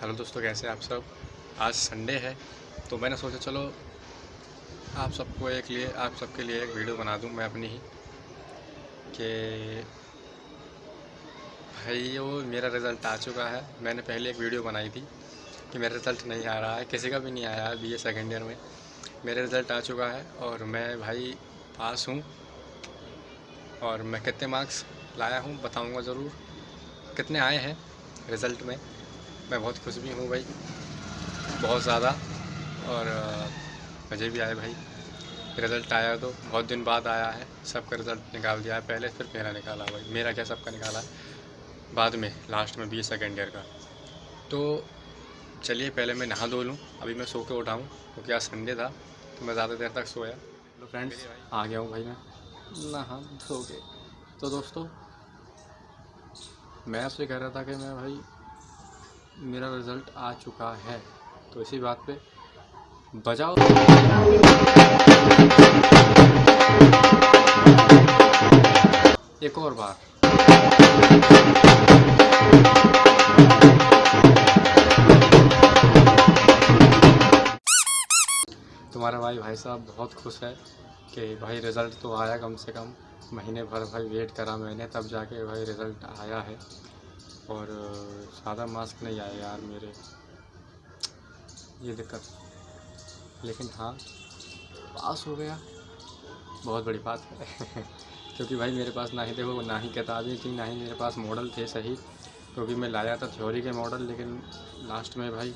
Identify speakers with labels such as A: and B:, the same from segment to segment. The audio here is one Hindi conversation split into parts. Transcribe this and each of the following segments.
A: हेलो दोस्तों, कैसे हैं आप सब? आज संडे है तो मैंने सोचा चलो आप सबको एक लिए, आप सबके लिए एक वीडियो बना दूँ मैं अपनी ही, कि भाई वो मेरा रिज़ल्ट आ चुका है। मैंने पहले एक वीडियो बनाई थी कि मेरा रिज़ल्ट नहीं आ रहा है, किसी का भी नहीं आया है बी ए सेकेंड ईयर में। मेरा रिज़ल्ट आ चुका है और मैं भाई पास हूँ और मैं कितने मार्क्स लाया हूँ बताऊँगा ज़रूर। कितने आए हैं रिज़ल्ट में? मैं बहुत खुश भी हूँ भाई बहुत ज़्यादा। और मज़े भी आए भाई। रिज़ल्ट आया तो बहुत दिन बाद आया है सबका रिज़ल्ट निकाल दिया है पहले फिर मेरा निकाला भाई। मेरा क्या सबका निकाला? बाद में लास्ट में बी सेकेंड ईयर का। तो चलिए पहले मैं नहा धो लूँ अभी मैं सो के उठाऊँ क्योंकि आज संडे था तो मैं ज़्यादा देर तक सोया। तो फ्रेंड्स आ गया हूँ भाई मैं। नहा धो के तो दोस्तों मैं आपसे कह रहा था कि मैं भाई मेरा रिज़ल्ट आ चुका है। तो इसी बात पे बजाओ। एक और बार तुम्हारा भाई भाई साहब बहुत खुश है कि भाई रिज़ल्ट तो आया कम से कम। महीने भर भाई वेट करा मैंने, तब जाके भाई रिज़ल्ट आया है। और ज़्यादा मास्क नहीं आया यार मेरे। ये दिक्कत। लेकिन हाँ पास हो गया। बहुत बड़ी बात है। क्योंकि भाई मेरे पास ना ही देखो, ना ही किताबें थी, ना ही मेरे पास मॉडल थे सही। क्योंकि मैं लाया था थ्योरी के मॉडल लेकिन लास्ट में भाई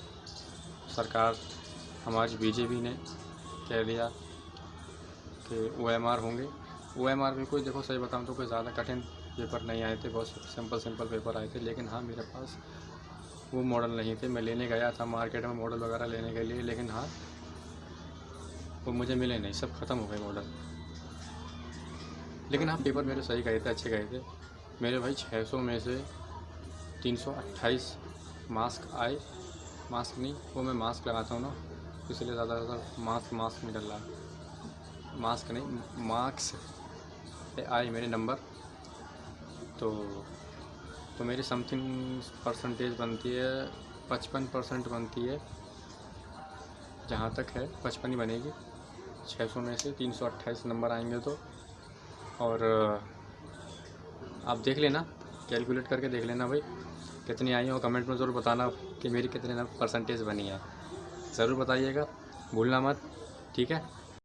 A: सरकार, हमारी बीजेपी ने कह दिया कि ओ एम आर होंगे। ओ भी कोई देखो सही बताऊँ तो कोई ज़्यादा कठिन पेपर नहीं आए थे, बहुत सिंपल सिंपल पेपर आए थे, लेकिन हाँ मेरे पास वो मॉडल नहीं थे। मैं लेने गया था मार्केट में मॉडल वगैरह लेने के लिए, लेकिन हाँ वो मुझे मिले नहीं, सब ख़त्म हो गए मॉडल लेकिन हाँ पेपर मेरे सही गए थे, अच्छे गए थे। मेरे भाई 600 में से 328 मास्क आए। मास्क नहीं, वो मैं मास्क लगाता हूँ ना, इसलिए ज़्यादा ज़्यादा मास्क मास्क नहीं डल रहा मास्क नहीं मार्क्स आए मेरे नंबर तो तो मेरी समथिंग परसेंटेज बनती है, पचपन परसेंट बनती है, जहाँ तक है, पचपन ही बनेगी। छः सौ में से तीन सौ अट्ठाईस नंबर आएँगे तो। और, आप देख लेना कैलकुलेट करके देख लेना भाई, कितनी आई हो कमेंट में ज़रूर बताना कि मेरी कितने परसेंटेज बनी है। ज़रूर बताइएगा, भूलना मत, ठीक है?